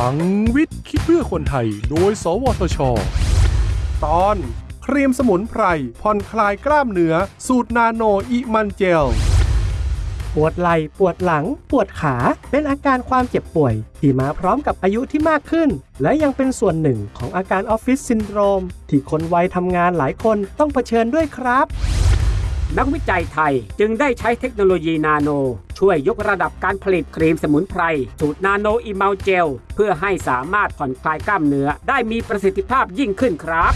ลังวิทย์คิดเพื่อคนไทย โดย สวทช ตอน ครีมสมุนไพรผ่อนคลายกล้ามเนื้อ สูตรนาโนอิมันเจล ปวดไหล่ ปวดหลัง ปวดขา เป็นอาการความเจ็บป่วย ที่มาพร้อมกับอายุที่มากขึ้น และยังเป็นส่วนหนึ่งของอาการออฟฟิศซินโดรม ที่คนวัยทำงานหลายคนต้องเผชิญด้วยครับนักวิจัยไทยจึงได้ใช้เทคโนโลยีนาโน ช่วยยกระดับการผลิตครีมสมุนไพร สูตรนาโนอิมัลเจล เพื่อให้สามารถผ่อนคลายกล้ามเนื้อ ได้มีประสิทธิภาพยิ่งขึ้นครับ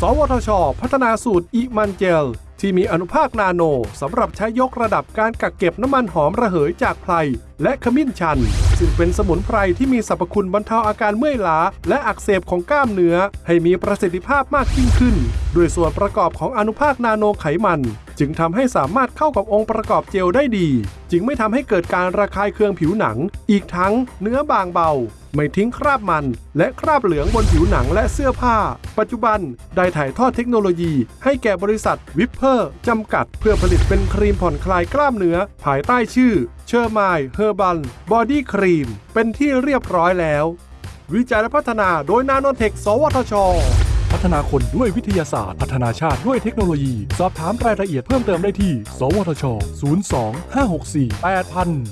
สวทช พัฒนาสูตรอิมันเจล ที่มีอนุภาคนาโนสำหรับใช้ยกระดับการกักเก็บน้ำมันหอมระเหยจากไพรและขมิ้นชัน ซึ่งเป็นสมุนไพรที่มีสรรพคุณบรรเทาอาการเมื่อยล้า และอักเสบของกล้ามเนื้อ ให้มีประสิทธิภาพมากยิ่งขึ้น ด้วยส่วนประกอบของอนุภาคนาโนไขมัน จึงทำให้สามารถเข้ากับองค์ประกอบเจลได้ดี จึงไม่ทำให้เกิดการระคายเคืองผิวหนัง อีกทั้งเนื้อบางเบา ไม่ทิ้งคราบมัน และคราบเหลืองบนผิวหนังและเสื้อผ้า ปัจจุบันได้ถ่ายทอดเทคโนโลยี ให้แก่บริษัทวิปเพอร์จำกัด เพื่อผลิตเป็นครีมผ่อนคลายกล้ามเนื้อ ภายใต้ชื่อเชอร์มาย Herbal Body Cream เป็นที่เรียบร้อยแล้ว วิจัยและพัฒนาโดยนาโนเทค สวทช พัฒนาคนด้วยวิทยาศาสตร์ พัฒนาชาติด้วยเทคโนโลยี สอบถามรายละเอียดเพิ่มเติมได้ที่ สวทช 02 564 8000